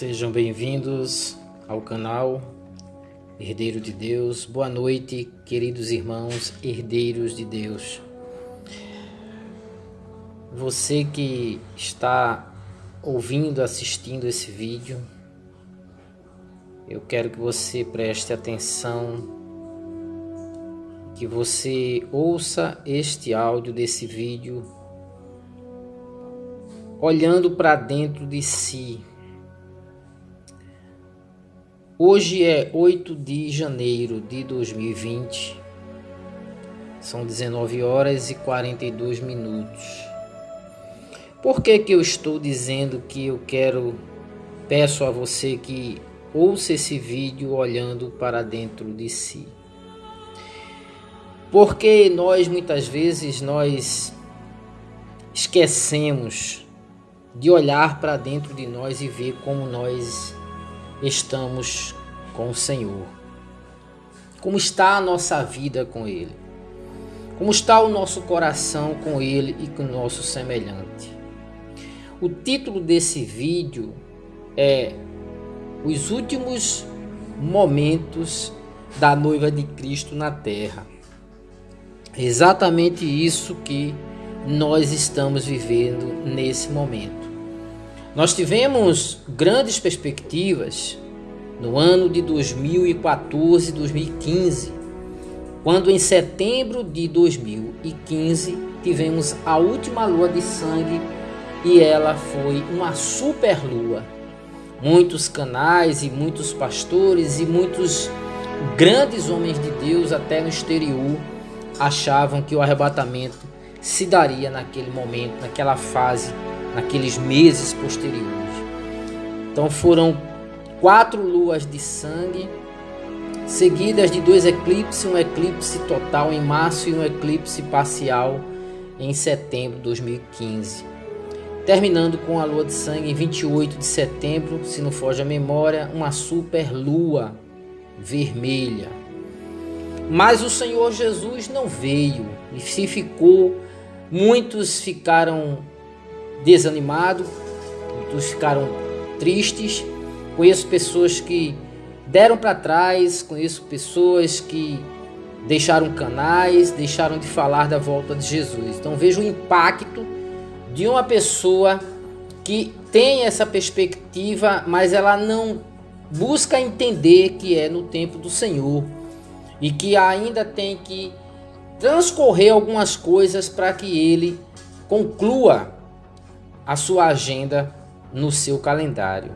Sejam bem-vindos ao canal Herdeiro de Deus. Boa noite, queridos irmãos, herdeiros de Deus. Você que está ouvindo, assistindo esse vídeo, eu quero que você preste atenção, que você ouça este áudio desse vídeo olhando para dentro de si Hoje é 8 de janeiro de 2020. São 19 horas e 42 minutos. Por que que eu estou dizendo que eu quero peço a você que ouça esse vídeo olhando para dentro de si? Porque nós muitas vezes nós esquecemos de olhar para dentro de nós e ver como nós estamos com o Senhor? Como está a nossa vida com Ele? Como está o nosso coração com Ele e com o nosso semelhante? O título desse vídeo é Os Últimos Momentos da Noiva de Cristo na Terra. É exatamente isso que nós estamos vivendo nesse momento. Nós tivemos grandes perspectivas no ano de 2014 2015, quando em setembro de 2015 tivemos a última lua de sangue e ela foi uma super lua. Muitos canais e muitos pastores e muitos grandes homens de Deus até no exterior achavam que o arrebatamento se daria naquele momento, naquela fase naqueles meses posteriores. Então foram quatro luas de sangue, seguidas de dois eclipses, um eclipse total em março e um eclipse parcial em setembro de 2015. Terminando com a lua de sangue em 28 de setembro, se não foge a memória, uma super lua vermelha. Mas o Senhor Jesus não veio e se ficou, muitos ficaram desanimado, muitos ficaram tristes. Conheço pessoas que deram para trás, conheço pessoas que deixaram canais, deixaram de falar da volta de Jesus. Então vejo o impacto de uma pessoa que tem essa perspectiva, mas ela não busca entender que é no tempo do Senhor e que ainda tem que transcorrer algumas coisas para que ele conclua a sua agenda no seu calendário.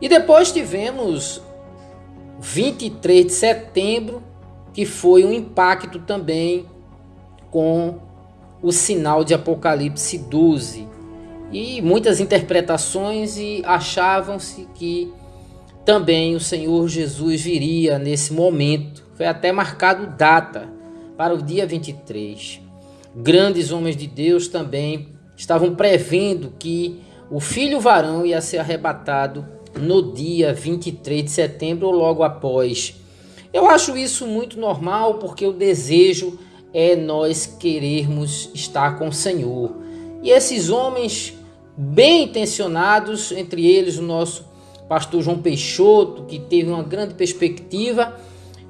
E depois tivemos 23 de setembro, que foi um impacto também com o sinal de Apocalipse 12. E muitas interpretações e achavam-se que também o Senhor Jesus viria nesse momento. Foi até marcado data para o dia 23 grandes homens de Deus também estavam prevendo que o filho varão ia ser arrebatado no dia 23 de setembro ou logo após. Eu acho isso muito normal porque o desejo é nós querermos estar com o Senhor. E esses homens bem intencionados, entre eles o nosso pastor João Peixoto, que teve uma grande perspectiva,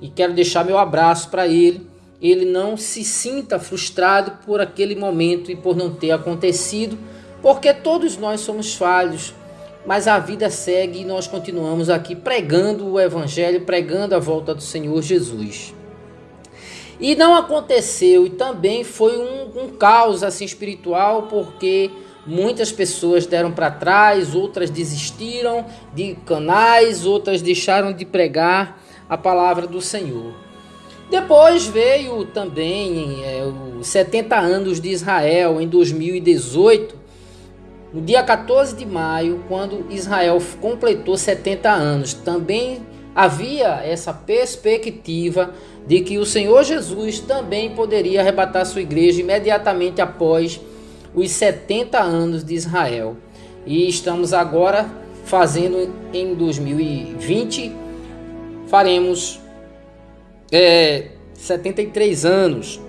e quero deixar meu abraço para ele ele não se sinta frustrado por aquele momento e por não ter acontecido, porque todos nós somos falhos, mas a vida segue e nós continuamos aqui pregando o Evangelho, pregando a volta do Senhor Jesus. E não aconteceu, e também foi um, um caos assim espiritual, porque muitas pessoas deram para trás, outras desistiram de canais, outras deixaram de pregar a palavra do Senhor. Depois veio também é, os 70 anos de Israel em 2018, no dia 14 de maio, quando Israel completou 70 anos. Também havia essa perspectiva de que o Senhor Jesus também poderia arrebatar sua igreja imediatamente após os 70 anos de Israel. E estamos agora fazendo em 2020, faremos é, 73 anos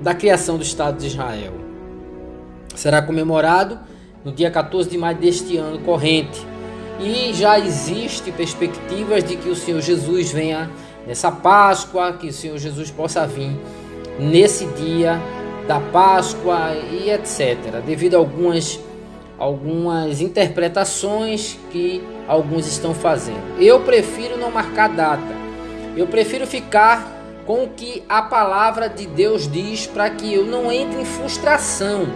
da criação do Estado de Israel. Será comemorado no dia 14 de maio deste ano corrente. E já existe perspectivas de que o Senhor Jesus venha nessa Páscoa, que o Senhor Jesus possa vir nesse dia da Páscoa e etc. Devido a algumas algumas interpretações que alguns estão fazendo. Eu prefiro não marcar data. Eu prefiro ficar com o que a palavra de Deus diz para que eu não entre em frustração,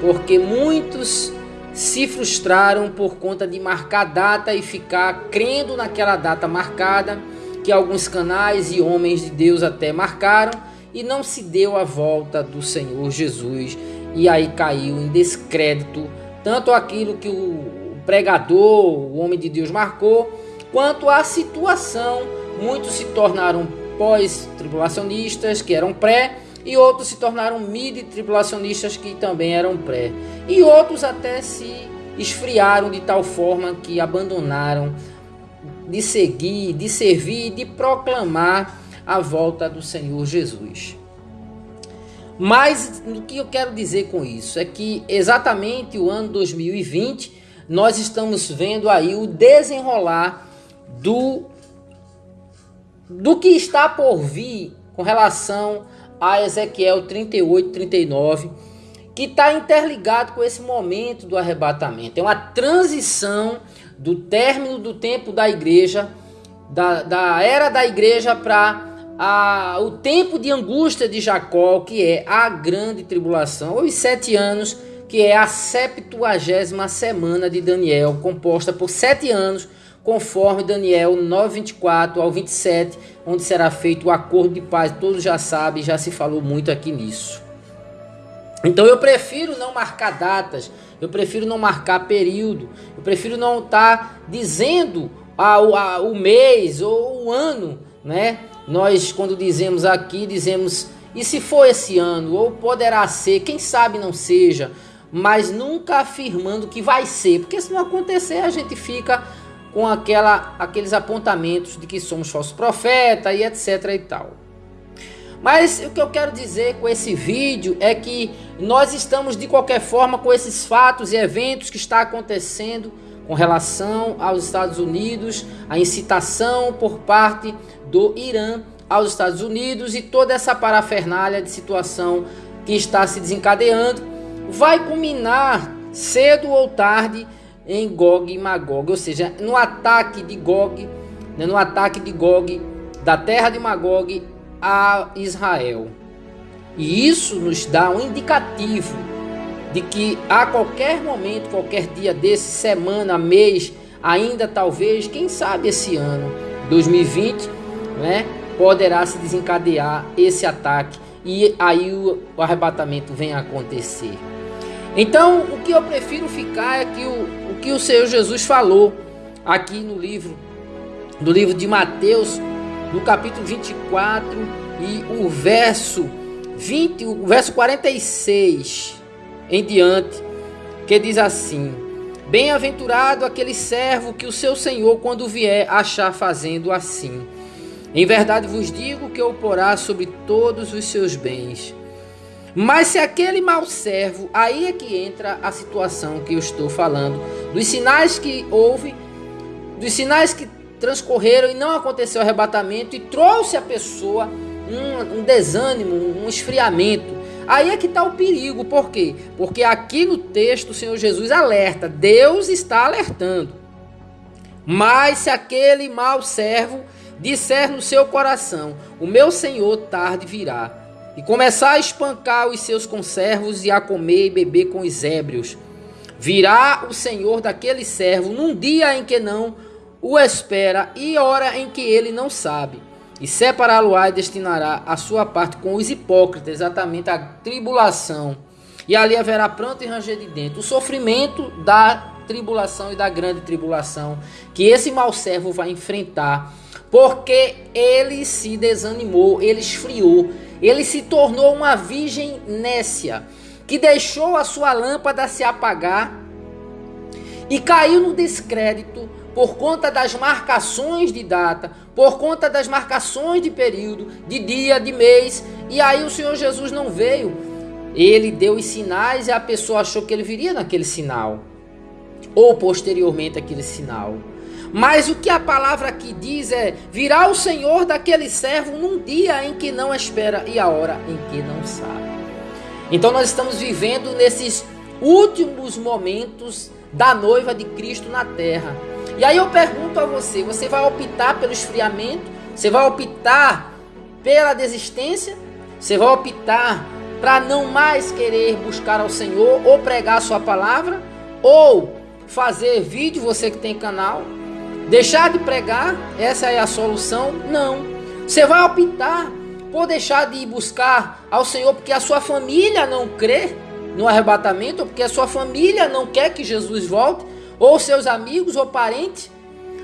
porque muitos se frustraram por conta de marcar data e ficar crendo naquela data marcada, que alguns canais e homens de Deus até marcaram e não se deu a volta do Senhor Jesus e aí caiu em descrédito tanto aquilo que o pregador, o homem de Deus marcou, quanto a situação. Muitos se tornaram pós-tribulacionistas, que eram pré, e outros se tornaram mid-tribulacionistas, que também eram pré. E outros até se esfriaram de tal forma que abandonaram de seguir, de servir, de proclamar a volta do Senhor Jesus. Mas o que eu quero dizer com isso é que exatamente o ano 2020 nós estamos vendo aí o desenrolar do do que está por vir com relação a Ezequiel 38, 39, que está interligado com esse momento do arrebatamento. É uma transição do término do tempo da igreja, da, da era da igreja para o tempo de angústia de Jacó, que é a grande tribulação, ou os sete anos, que é a septuagésima semana de Daniel, composta por sete anos, conforme Daniel 9, 24 ao 27, onde será feito o acordo de paz. Todos já sabem, já se falou muito aqui nisso. Então eu prefiro não marcar datas, eu prefiro não marcar período, eu prefiro não estar tá dizendo a, a, o mês ou o ano, né? Nós, quando dizemos aqui, dizemos e se for esse ano, ou poderá ser, quem sabe não seja, mas nunca afirmando que vai ser, porque se não acontecer, a gente fica com aquela, aqueles apontamentos de que somos falsos profetas e etc e tal. Mas o que eu quero dizer com esse vídeo é que nós estamos de qualquer forma com esses fatos e eventos que está acontecendo com relação aos Estados Unidos, a incitação por parte do Irã aos Estados Unidos e toda essa parafernália de situação que está se desencadeando vai culminar cedo ou tarde em Gog e Magog, ou seja, no ataque de Gog, né, no ataque de Gog da terra de Magog a Israel. E isso nos dá um indicativo de que a qualquer momento, qualquer dia desse, semana, mês, ainda talvez, quem sabe esse ano, 2020, né, poderá se desencadear esse ataque e aí o, arrebatamento vem a acontecer. Então, que eu prefiro ficar é que o, o que o Senhor Jesus falou aqui no livro, do livro de Mateus, no capítulo 24 e o verso 20, o verso 46 em diante, que diz assim: Bem-aventurado aquele servo que o seu senhor, quando vier, achar fazendo assim. Em verdade vos digo que o porá sobre todos os seus bens. Mas se aquele mau servo, aí é que entra a situação que eu estou falando, dos sinais que houve, dos sinais que transcorreram e não aconteceu o arrebatamento e trouxe a pessoa um, um desânimo, um esfriamento. Aí é que está o perigo, por quê? Porque aqui no texto o Senhor Jesus alerta, Deus está alertando. Mas se aquele mau servo disser no seu coração: O meu senhor tarde virá, e começar a espancar os seus conservos e a comer e beber com os ébrios. Virá o senhor daquele servo num dia em que não o espera e hora em que ele não sabe. E separá-lo-á e destinará a sua parte com os hipócritas, exatamente a tribulação. E ali haverá pranto e ranger de dentro. O sofrimento da tribulação e da grande tribulação que esse mau servo vai enfrentar porque ele se desanimou, ele esfriou, ele se tornou uma virgem nécia, que deixou a sua lâmpada se apagar e caiu no descrédito por conta das marcações de data, por conta das marcações de período, de dia, de mês, e aí o Senhor Jesus não veio ele deu os sinais e a pessoa achou que ele viria naquele sinal, ou posteriormente aquele sinal. Mas o que a palavra aqui diz é: virá o Senhor daquele servo num dia em que não espera e a hora em que não sabe. Então nós estamos vivendo nesses últimos momentos da noiva de Cristo na terra. E aí eu pergunto a você: você vai optar pelo esfriamento? Você vai optar pela desistência? Você vai optar para não mais querer buscar ao Senhor ou pregar sua palavra? Ou fazer vídeo, você que tem canal, Deixar de pregar, essa é a solução? Não. Você vai optar por deixar de ir buscar ao Senhor porque a sua família não crê no arrebatamento, ou porque a sua família não quer que Jesus volte, ou seus amigos ou parentes.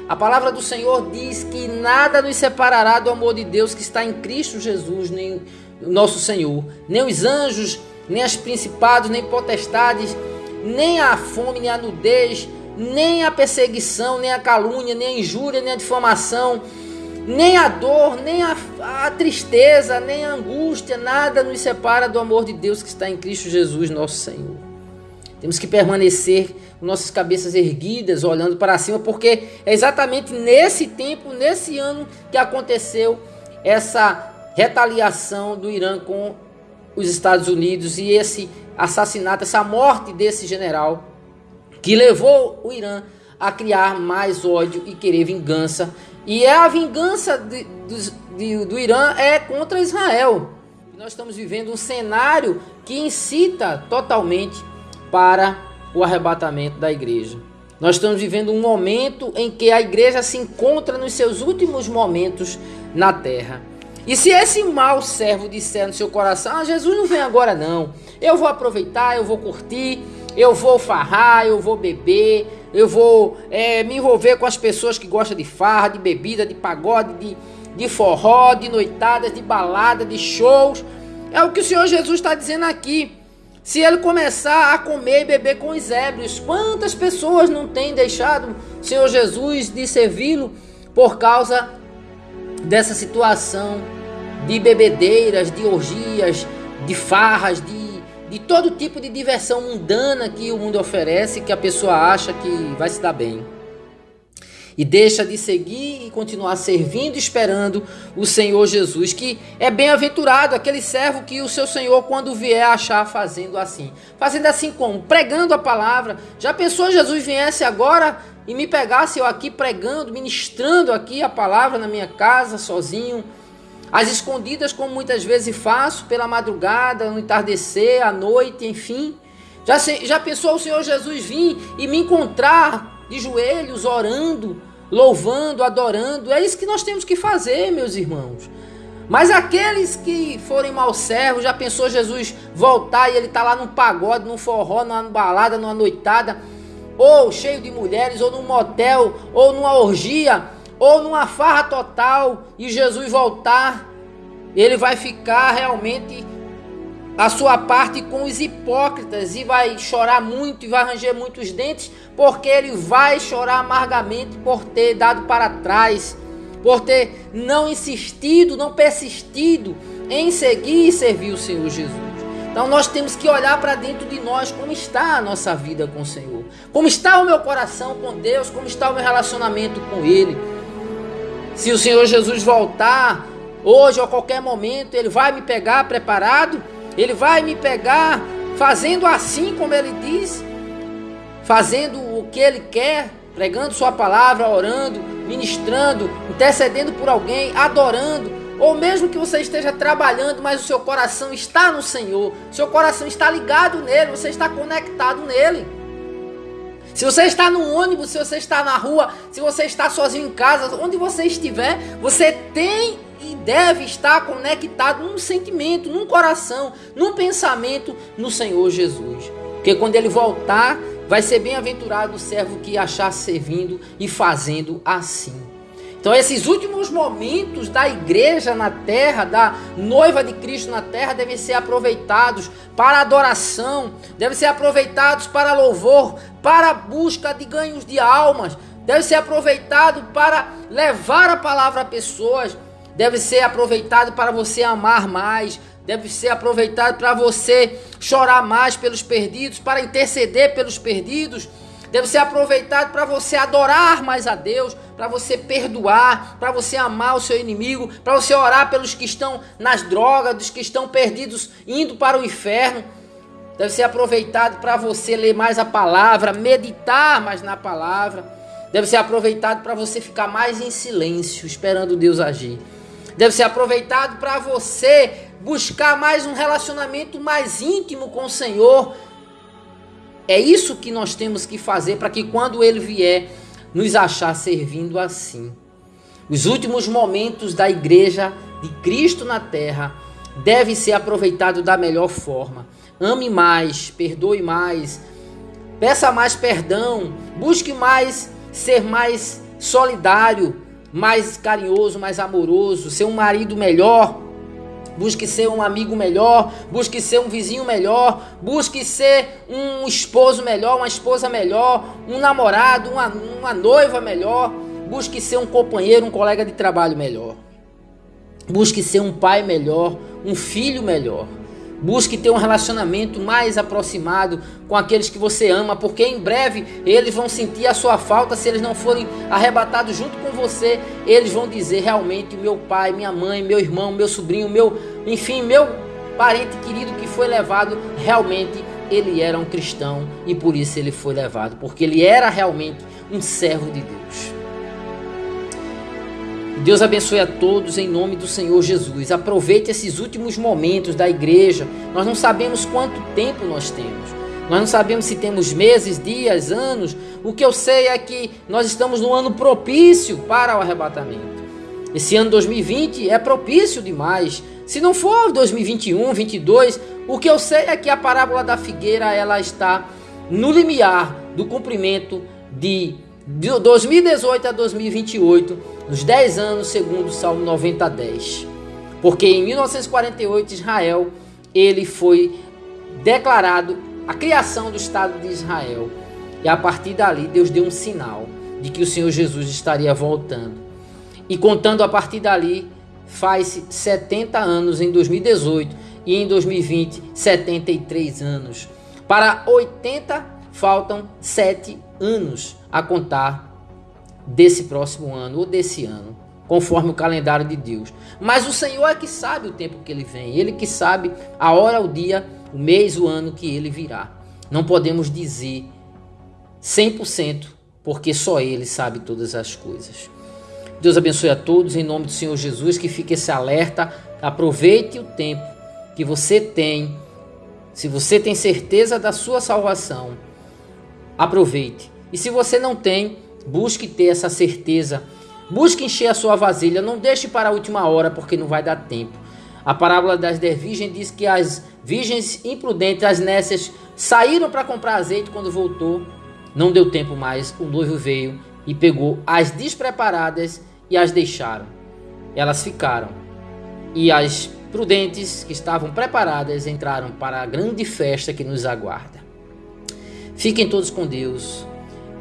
A palavra do Senhor diz que nada nos separará do amor de Deus que está em Cristo Jesus, nem nosso Senhor, nem os anjos, nem as principados, nem potestades, nem a fome, nem a nudez, nem a perseguição, nem a calúnia, nem a injúria, nem a difamação, nem a dor, nem a, a, tristeza, nem a angústia, nada nos separa do amor de Deus que está em Cristo Jesus, nosso Senhor. Temos que permanecer com nossas cabeças erguidas, olhando para cima, porque é exatamente nesse tempo, nesse ano, que aconteceu essa retaliação do Irã com os Estados Unidos e esse assassinato, essa morte desse general que levou o Irã a criar mais ódio e querer vingança. E é a vingança de, de, do Irã é contra Israel. Nós estamos vivendo um cenário que incita totalmente para o arrebatamento da igreja. Nós estamos vivendo um momento em que a igreja se encontra nos seus últimos momentos na terra. E se esse mau servo disser no seu coração: ah, Jesus não vem agora não, eu vou aproveitar, eu vou curtir, eu vou farrar, eu vou beber, eu vou é, me envolver com as pessoas que gostam de farra, de bebida, de pagode, de, de forró, de noitadas, de balada, de shows. É o que o Senhor Jesus está dizendo aqui. Se ele começar a comer e beber com os ébrios, quantas pessoas não têm deixado o Senhor Jesus de servi-lo por causa dessa situação de bebedeiras, de orgias, de farras, de de todo tipo de diversão mundana que o mundo oferece, que a pessoa acha que vai se dar bem. E deixa de seguir e continuar servindo esperando o Senhor Jesus, que é bem-aventurado aquele servo que o seu Senhor, quando vier, achar fazendo assim. Fazendo assim como? Pregando a palavra. Já pensou Jesus viesse agora e me pegasse eu aqui pregando, ministrando aqui a palavra na minha casa, sozinho? As escondidas, como muitas vezes faço, pela madrugada, no entardecer, à noite, enfim. Já, já pensou o Senhor Jesus vir e me encontrar de joelhos, orando, louvando, adorando? É isso que nós temos que fazer, meus irmãos. Mas aqueles que forem mal servos, já pensou Jesus voltar e ele está lá num pagode, num forró, numa balada, numa noitada, ou cheio de mulheres, ou num motel, ou numa orgia, ou numa farra total e Jesus voltar, ele vai ficar realmente a sua parte com os hipócritas e vai chorar muito e vai ranger muitos dentes, porque ele vai chorar amargamente por ter dado para trás, por ter não insistido, não persistido em seguir e servir o Senhor Jesus. Então nós temos que olhar para dentro de nós como está a nossa vida com o Senhor, como está o meu coração com Deus, como está o meu relacionamento com Ele. Se o Senhor Jesus voltar hoje ou a qualquer momento, ele vai me pegar preparado, ele vai me pegar fazendo assim como ele diz, fazendo o que ele quer, pregando sua palavra, orando, ministrando, intercedendo por alguém, adorando, ou mesmo que você esteja trabalhando, mas o seu coração está no Senhor, seu coração está ligado nele, você está conectado nele. Se você está no ônibus, se você está na rua, se você está sozinho em casa, onde você estiver, você tem e deve estar conectado num sentimento, num coração, num pensamento no Senhor Jesus. Porque quando ele voltar, vai ser bem-aventurado o servo que achar servindo e fazendo assim. Então, esses últimos momentos da igreja na terra, da noiva de Cristo na terra, devem ser aproveitados para adoração, devem ser aproveitados para louvor, para busca de ganhos de almas, deve ser aproveitado para levar a palavra a pessoas, deve ser aproveitado para você amar mais, deve ser aproveitado para você chorar mais pelos perdidos, para interceder pelos perdidos, deve ser aproveitado para você adorar mais a Deus, para você perdoar, para você amar o seu inimigo, para você orar pelos que estão nas drogas, dos que estão perdidos indo para o inferno. Deve ser aproveitado para você ler mais a palavra, meditar mais na palavra. Deve ser aproveitado para você ficar mais em silêncio, esperando Deus agir. Deve ser aproveitado para você buscar mais um relacionamento mais íntimo com o Senhor. É isso que nós temos que fazer para que quando ele vier, nos achar servindo assim. Os últimos momentos da igreja de Cristo na terra devem ser aproveitados da melhor forma. Ame mais, perdoe mais, peça mais perdão, busque mais ser mais solidário, mais carinhoso, mais amoroso, ser um marido melhor, busque ser um amigo melhor, busque ser um vizinho melhor, busque ser um esposo melhor, uma esposa melhor, um namorado, uma, uma noiva melhor, busque ser um companheiro, um colega de trabalho melhor. Busque ser um pai melhor, um filho melhor. Busque ter um relacionamento mais aproximado com aqueles que você ama, porque em breve eles vão sentir a sua falta se eles não forem arrebatados junto com você. Eles vão dizer realmente: meu pai, minha mãe, meu irmão, meu sobrinho, meu, enfim, meu parente querido que foi levado, realmente ele era um cristão e por isso ele foi levado, porque ele era realmente um servo de Deus. Deus abençoe a todos em nome do Senhor Jesus. Aproveite esses últimos momentos da igreja. Nós não sabemos quanto tempo nós temos. Nós não sabemos se temos meses, dias, anos. O que eu sei é que nós estamos no ano propício para o arrebatamento. Esse ano 2020 é propício demais. Se não for 2021, 22, o que eu sei é que a parábola da figueira ela está no limiar do cumprimento de 2018 a 2028, nos 10 anos segundo o Salmo 90 a 10. Porque em 1948 Israel ele foi declarado a criação do Estado de Israel. E a partir dali Deus deu um sinal de que o Senhor Jesus estaria voltando. E contando a partir dali, faz 70 anos em 2018 e em 2020 73 anos. Para 80 faltam 7 anos a contar desse próximo ano ou desse ano, conforme o calendário de Deus. Mas o Senhor é que sabe o tempo que ele vem, ele que sabe a hora, o dia, o mês, o ano que ele virá. Não podemos dizer 100%, porque só ele sabe todas as coisas. Deus abençoe a todos em nome do Senhor Jesus, que fique esse alerta, aproveite o tempo que você tem. Se você tem certeza da sua salvação, aproveite e se você não tem, busque ter essa certeza. Busque encher a sua vasilha. Não deixe para a última hora, porque não vai dar tempo. A parábola das dez virgens diz que as virgens imprudentes, as nécias, saíram para comprar azeite quando voltou. Não deu tempo mais. O noivo veio e pegou as despreparadas e as deixaram. Elas ficaram. E as prudentes, que estavam preparadas, entraram para a grande festa que nos aguarda. Fiquem todos com Deus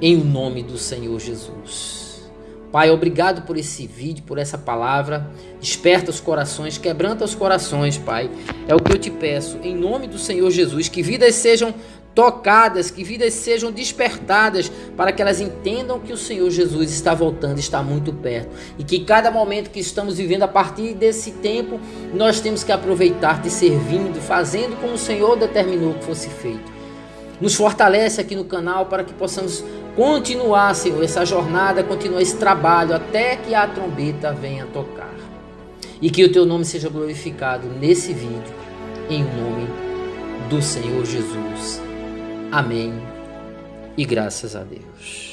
em nome do Senhor Jesus. Pai, obrigado por esse vídeo, por essa palavra. Desperta os corações, quebranta os corações, Pai. É o que eu te peço, em nome do Senhor Jesus, que vidas sejam tocadas, que vidas sejam despertadas, para que elas entendam que o Senhor Jesus está voltando, está muito perto. E que cada momento que estamos vivendo, a partir desse tempo, nós temos que aproveitar de servindo, fazendo como o Senhor determinou que fosse feito. Nos fortalece aqui no canal para que possamos continuar, Senhor, essa jornada, continuar esse trabalho até que a trombeta venha tocar. E que o teu nome seja glorificado nesse vídeo, em nome do Senhor Jesus. Amém. E graças a Deus.